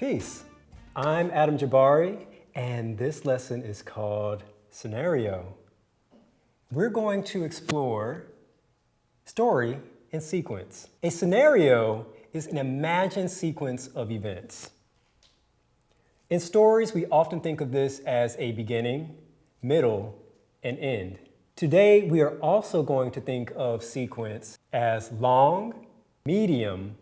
Peace. I'm Adam Jabari, and this lesson is called Scenario. We're going to explore story and sequence. A scenario is an imagined sequence of events. In stories, we often think of this as a beginning, middle, and end. Today, we are also going to think of sequence as long, medium,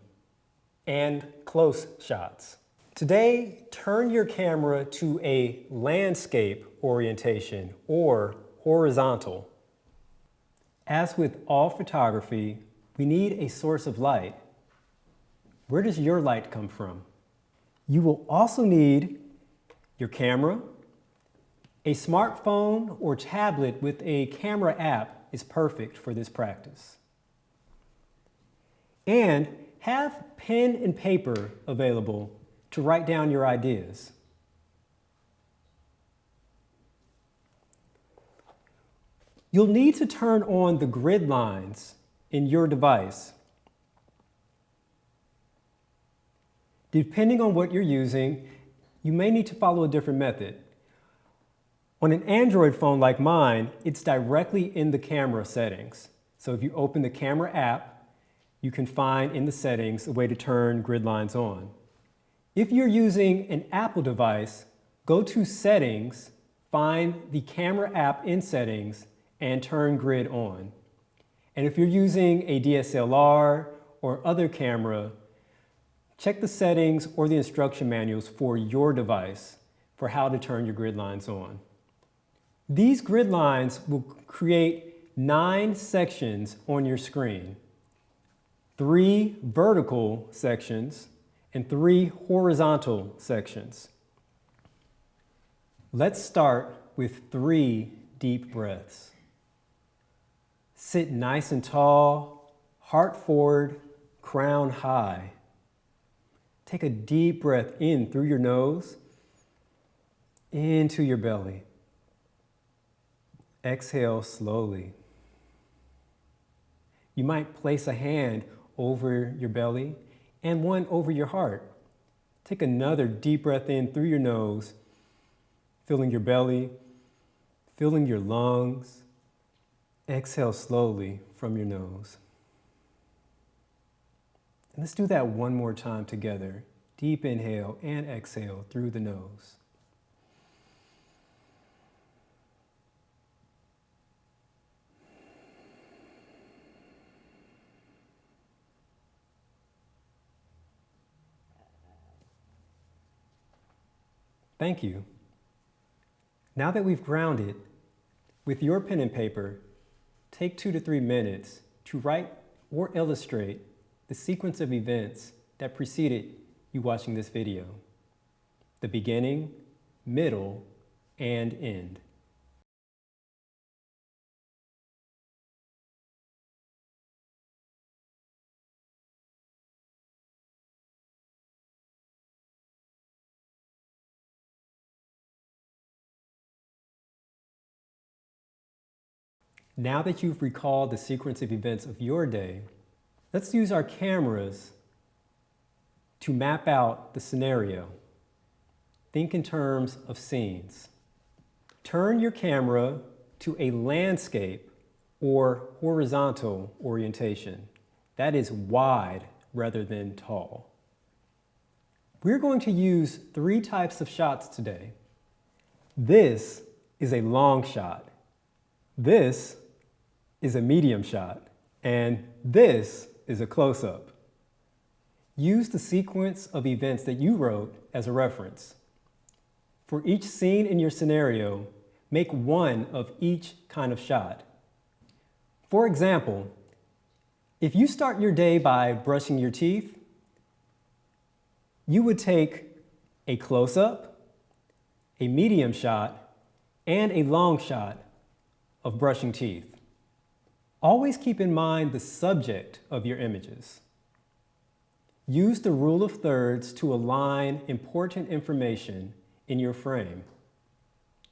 and close shots. Today, turn your camera to a landscape orientation or horizontal. As with all photography, we need a source of light. Where does your light come from? You will also need your camera, a smartphone or tablet with a camera app is perfect for this practice. And have pen and paper available to write down your ideas. You'll need to turn on the grid lines in your device. Depending on what you're using, you may need to follow a different method. On an Android phone like mine, it's directly in the camera settings. So if you open the camera app, you can find in the settings a way to turn grid lines on. If you're using an Apple device, go to Settings, find the camera app in Settings, and turn grid on. And if you're using a DSLR or other camera, check the settings or the instruction manuals for your device for how to turn your grid lines on. These grid lines will create nine sections on your screen, three vertical sections and three horizontal sections. Let's start with three deep breaths. Sit nice and tall, heart forward, crown high. Take a deep breath in through your nose, into your belly. Exhale slowly. You might place a hand over your belly and one over your heart. Take another deep breath in through your nose, filling your belly, filling your lungs. Exhale slowly from your nose. And let's do that one more time together. Deep inhale and exhale through the nose. Thank you. Now that we've grounded, with your pen and paper, take two to three minutes to write or illustrate the sequence of events that preceded you watching this video. The beginning, middle, and end. Now that you've recalled the sequence of events of your day, let's use our cameras to map out the scenario. Think in terms of scenes. Turn your camera to a landscape or horizontal orientation. That is wide rather than tall. We're going to use three types of shots today. This is a long shot. This is a medium shot, and this is a close-up. Use the sequence of events that you wrote as a reference. For each scene in your scenario, make one of each kind of shot. For example, if you start your day by brushing your teeth, you would take a close-up, a medium shot, and a long shot of brushing teeth. Always keep in mind the subject of your images. Use the rule of thirds to align important information in your frame.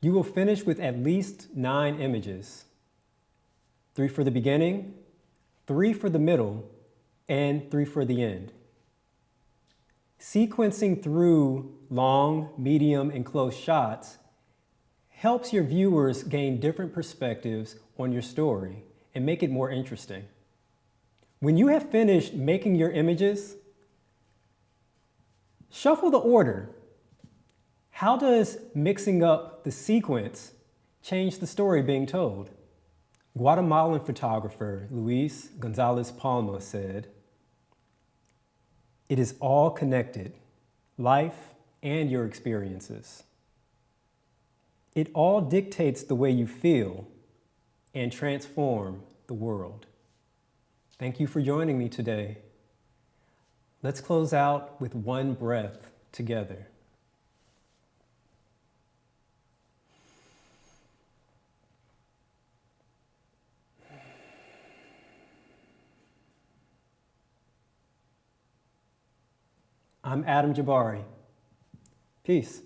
You will finish with at least nine images. Three for the beginning, three for the middle, and three for the end. Sequencing through long, medium, and close shots helps your viewers gain different perspectives on your story and make it more interesting. When you have finished making your images, shuffle the order. How does mixing up the sequence change the story being told? Guatemalan photographer Luis Gonzalez Palma said, It is all connected, life and your experiences. It all dictates the way you feel and transform the world. Thank you for joining me today. Let's close out with one breath together. I'm Adam Jabari. Peace.